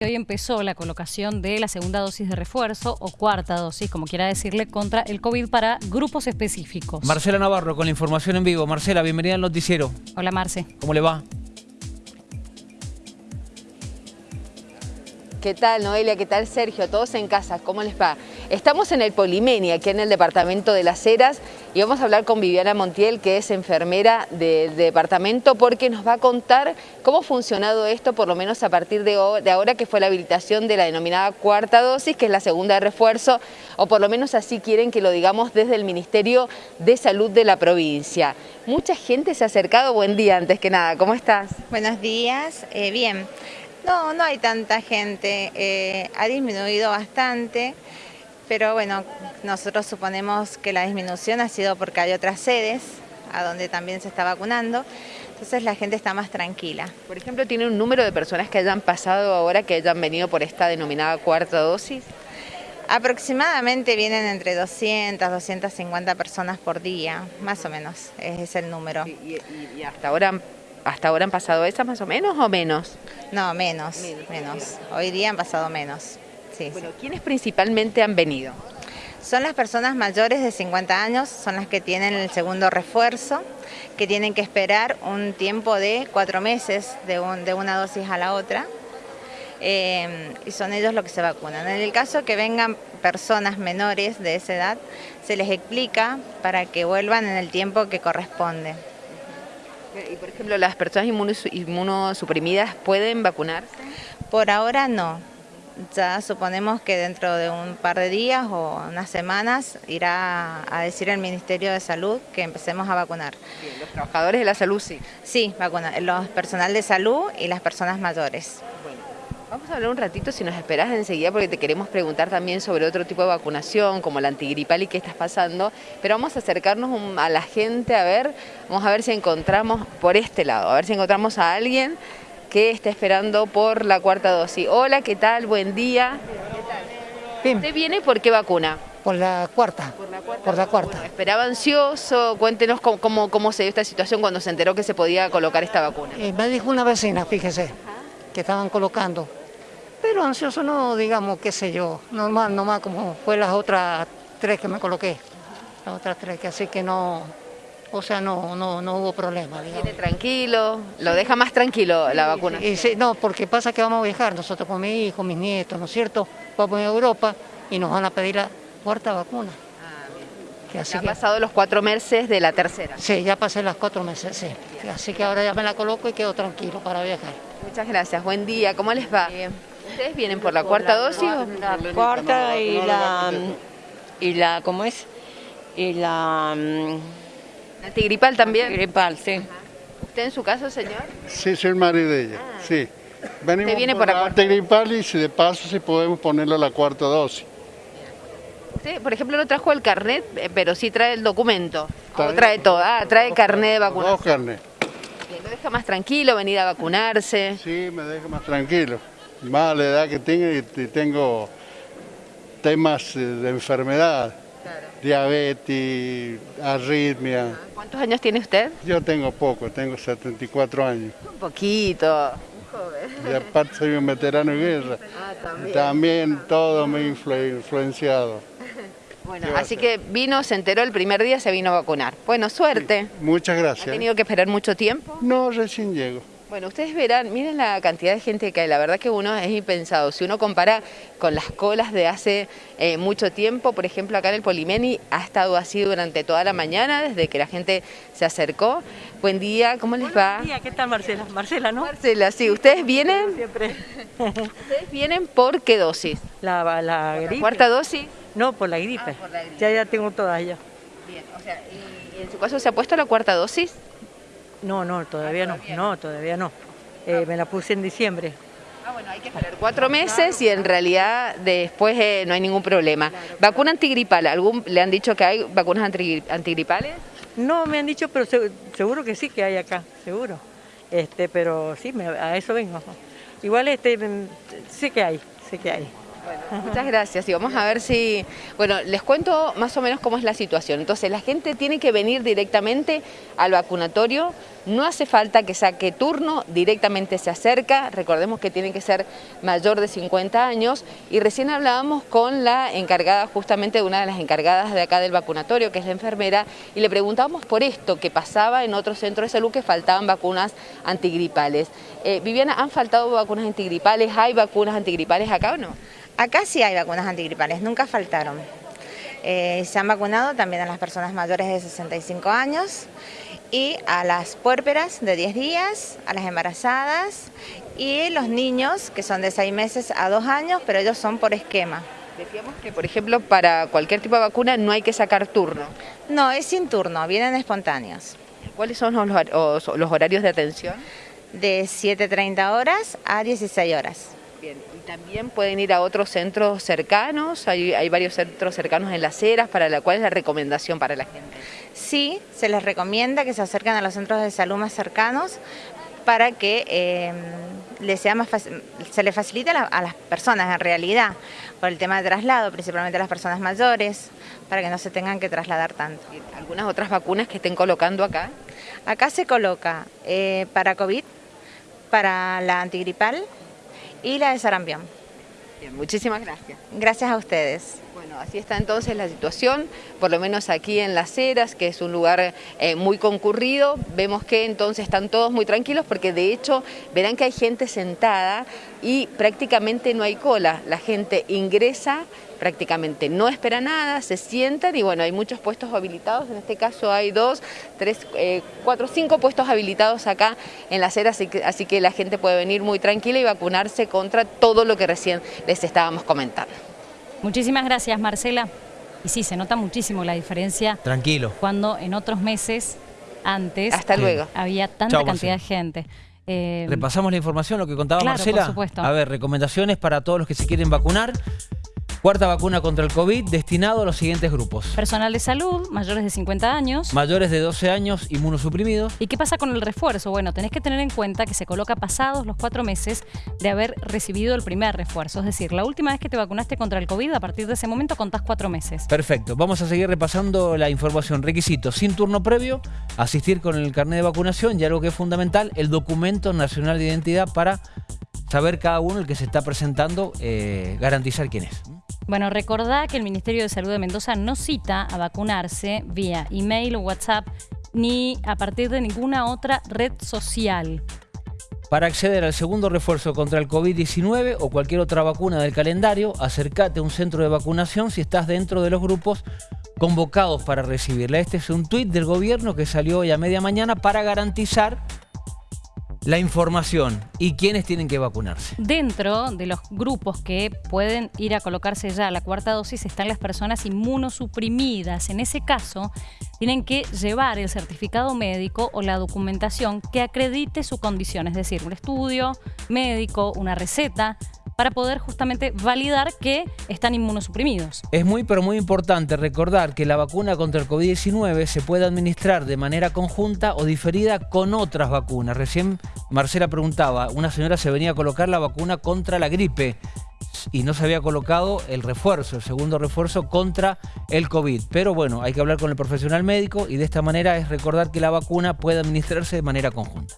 Hoy empezó la colocación de la segunda dosis de refuerzo o cuarta dosis, como quiera decirle, contra el COVID para grupos específicos. Marcela Navarro con la información en vivo. Marcela, bienvenida al noticiero. Hola Marce. ¿Cómo le va? ¿Qué tal Noelia? ¿Qué tal Sergio? Todos en casa, ¿cómo les va? Estamos en el Polimeni, aquí en el departamento de Las Heras, y vamos a hablar con Viviana Montiel, que es enfermera del departamento, porque nos va a contar cómo ha funcionado esto, por lo menos a partir de, ahora que fue la habilitación de la denominada cuarta dosis, que es la segunda de refuerzo, o por lo menos así quieren que lo digamos desde el Ministerio de Salud de la provincia. Mucha gente se ha acercado, buen día antes que nada, ¿cómo estás? Buenos días, eh, bien. No, no hay tanta gente, eh, ha disminuido bastante, pero bueno, nosotros suponemos que la disminución ha sido porque hay otras sedes a donde también se está vacunando, entonces la gente está más tranquila. Por ejemplo, ¿tiene un número de personas que hayan pasado ahora, que hayan venido por esta denominada cuarta dosis? Aproximadamente vienen entre 200, 250 personas por día, más o menos, es el número. ¿Y, y hasta ahora ¿Hasta ahora han pasado esas más o menos o menos? No, menos, menos. Hoy día han pasado menos. Sí, bueno, ¿quiénes principalmente han venido? Son las personas mayores de 50 años, son las que tienen el segundo refuerzo, que tienen que esperar un tiempo de cuatro meses de, una dosis a la otra. Eh, y son ellos los que se vacunan. En el caso que vengan personas menores de esa edad, se les explica para que vuelvan en el tiempo que corresponde. Y por ejemplo, ¿las personas inmunosuprimidas pueden vacunarse? Por ahora no. Ya suponemos que dentro de un par de días o unas semanas irá a decir el Ministerio de Salud que empecemos a vacunar. los trabajadores de la salud sí. Sí, vacunar, los personal de salud y las personas mayores. Vamos a hablar un ratito, si nos esperas enseguida, porque te queremos preguntar también sobre otro tipo de vacunación, como la antigripal y qué estás pasando, pero vamos a acercarnos a la gente a ver, vamos a ver si encontramos por este lado, a ver si encontramos a alguien que esté esperando por la cuarta dosis. Hola, ¿qué tal? Buen día. ¿Qué tal? ¿Usted viene por qué vacuna? Por la cuarta. Por la cuarta. esperaba ansioso. Cuéntenos cómo, cómo, se dio esta situación cuando se enteró que se podía colocar esta vacuna. Eh, me dijo una vecina, fíjese, que estaban colocando. Pero ansioso no, digamos, qué sé yo, normal, nomás como fue las otras tres que me coloqué, las otras tres, que así que no, o sea, no, no, no hubo problema. Digamos. tranquilo, lo deja más tranquilo la vacuna. Y, no, porque pasa que vamos a viajar nosotros con mi hijo, mis nietos, ¿no es cierto? Vamos a Europa y nos van a pedir la cuarta vacuna. Bien. ya pasado los cuatro meses de la tercera. Sí, ya pasé las cuatro meses, sí. Así que ahora ya me la coloco y quedo tranquilo para viajar. Muchas gracias, buen día, ¿cómo les va? ¿Ustedes vienen por la cuarta dosis? La cuarta y la, y la, ¿cómo es? Y la... Mm, ¿Antigripal también? Antigripal, sí. ¿Usted en su caso, señor? Sí, soy el marido de ella, ah. sí. Venimos viene por, la antigripal y si de paso si podemos ponerle la cuarta dosis. Usted, por ejemplo, no trajo el carnet, eh, pero sí trae el documento. ¿O trae todo? Ah, trae carnet de vacunación. Dos carnet. ¿Lo deja más tranquilo venir a vacunarse? Sí, me deja más tranquilo más la edad que tengo y tengo temas eh, de enfermedad, diabetes, arritmia. ¿Cuántos años tiene usted? Yo tengo poco, tengo 74 años. Un poquito. Y aparte soy un veterano de guerra. Ah, también. También todo me ha influenciado. Bueno, así que vino, se enteró el primer día, se vino a vacunar. Bueno, suerte. muchas gracias. ¿Ha tenido que esperar mucho tiempo? No, recién llego. Bueno, ustedes verán, miren la cantidad de gente que hay, la verdad que uno es impensado. Si uno compara con las colas de hace eh, mucho tiempo, por ejemplo acá en el Polimeni ha estado así durante toda la mañana, desde que la gente se acercó. Buen día, ¿cómo les va? Buen día, ¿qué tal Marcela? Marcela, ¿no? Marcela, sí, ¿ustedes vienen? Siempre. ¿Ustedes vienen por qué dosis? La, la gripe. ¿La cuarta dosis? No, por la gripe. Ah, por la gripe. Ya, ya tengo todas ya. Bien, o sea, ¿y en su caso se ha puesto la cuarta dosis? No, no, todavía, no. no, todavía no. Eh, me la puse en diciembre. Ah, bueno, hay que esperar cuatro meses y en realidad después eh, no hay ningún problema. ¿Vacuna antigripal? ¿Algún, ¿Le han dicho que hay vacunas antigripales? No, me han dicho, pero seguro que sí que hay acá, seguro. Este, pero sí, a eso vengo. Igual este, sé que hay, sé que hay. Muchas gracias y vamos a ver si, bueno, les cuento más o menos cómo es la situación. Entonces la gente tiene que venir directamente al vacunatorio, no hace falta que saque turno, directamente se acerca, recordemos que tiene que ser mayor de 50 años y recién hablábamos con la encargada, justamente una de las encargadas de acá del vacunatorio, que es la enfermera, y le preguntábamos por esto, que pasaba en otros centros de salud que faltaban vacunas antigripales. Eh, Viviana, ¿han faltado vacunas antigripales? ¿Hay vacunas antigripales acá o no? Acá sí hay vacunas antigripales, nunca faltaron. Eh, se han vacunado también a las personas mayores de 65 años y a las puérperas de 10 días, a las embarazadas y los niños que son de 6 meses a 2 años, pero ellos son por esquema. Decíamos que, por ejemplo, para cualquier tipo de vacuna no hay que sacar turno. No, es sin turno, vienen espontáneos. ¿Cuáles son los, los horarios de atención? De 7.30 horas a 16 horas. Bien, y también pueden ir a otros centros cercanos, hay, hay varios centros cercanos en las eras, para la cual es la recomendación para la gente. Sí, se les recomienda que se acerquen a los centros de salud más cercanos para que eh, les sea más se les facilite a, a, las personas en realidad, por el tema de traslado, principalmente a las personas mayores, para que no se tengan que trasladar tanto. ¿Algunas otras vacunas que estén colocando acá? Acá se coloca eh, para COVID, para la antigripal, y la de sarampión. Bien, muchísimas gracias. Gracias a ustedes. Bueno, así está entonces la situación, por lo menos aquí en Las Heras, que es un lugar eh, muy concurrido, vemos que entonces están todos muy tranquilos porque de hecho verán que hay gente sentada y prácticamente no hay cola, la gente ingresa, prácticamente no espera nada, se sientan y bueno, hay muchos puestos habilitados, en este caso hay dos, tres, eh, cuatro, cinco puestos habilitados acá en Las Heras, así que, así que la gente puede venir muy tranquila y vacunarse contra todo lo que recién les estábamos comentando. Muchísimas gracias, Marcela. Y sí, se nota muchísimo la diferencia. Tranquilo. Cuando en otros meses, antes, Hasta luego. había tanta cantidad de gente. Eh, Repasamos la información, lo que contaba claro, Marcela. Por supuesto. A ver, recomendaciones para todos los que se quieren vacunar. Cuarta vacuna contra el COVID destinado a los siguientes grupos. Personal de salud, mayores de 50 años. Mayores de 12 años, inmunosuprimidos. ¿Y qué pasa con el refuerzo? Bueno, tenés que tener en cuenta que se coloca pasados los cuatro meses de haber recibido el primer refuerzo. Es decir, la última vez que te vacunaste contra el COVID, a partir de ese momento contás cuatro meses. Perfecto. Vamos a seguir repasando la información. Requisitos. Sin turno previo, asistir con el carnet de vacunación y algo que es fundamental, el documento nacional de identidad para saber cada uno el que se está presentando, eh, garantizar quién es. Bueno, recordá que el Ministerio de Salud de Mendoza no cita a vacunarse vía email o WhatsApp ni a partir de ninguna otra red social. Para acceder al segundo refuerzo contra el COVID-19 o cualquier otra vacuna del calendario, acércate a un centro de vacunación si estás dentro de los grupos convocados para recibirla. Este es un tuit del gobierno que salió hoy a media mañana para garantizar la información y quiénes tienen que vacunarse. Dentro de los grupos que pueden ir a colocarse ya la cuarta dosis están las personas inmunosuprimidas. En ese caso, tienen que llevar el certificado médico o la documentación que acredite su condición, es decir, un estudio médico, una receta, para poder justamente validar que están inmunosuprimidos. Es muy pero muy importante recordar que la vacuna contra el COVID-19 se puede administrar de manera conjunta o diferida con otras vacunas. Recién Marcela preguntaba, una señora se venía a colocar la vacuna contra la gripe y no se había colocado el refuerzo, el segundo refuerzo contra el COVID. Pero bueno, hay que hablar con el profesional médico y de esta manera es recordar que la vacuna puede administrarse de manera conjunta.